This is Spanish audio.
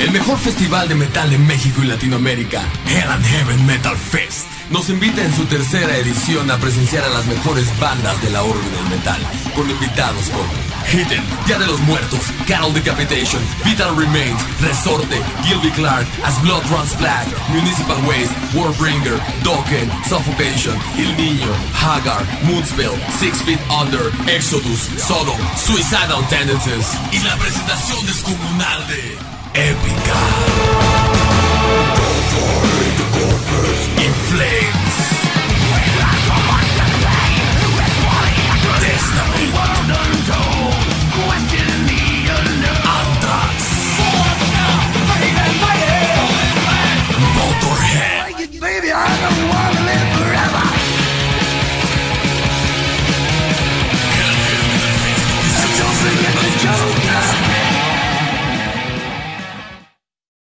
El mejor festival de metal de México y Latinoamérica, Hell and Heaven Metal Fest, nos invita en su tercera edición a presenciar a las mejores bandas de la orbe del metal, con invitados como Hidden, Día de los Muertos, Carol Decapitation, Vital Remains, Resorte, Gilby Clark, As Blood Runs Black, Municipal Waste, Warbringer, Dokken, Suffocation, El Niño, Hagar, Moonspell, Six Feet Under, Exodus, Sodom, Suicidal Tendencies y la presentación descomunal de Épica. everyone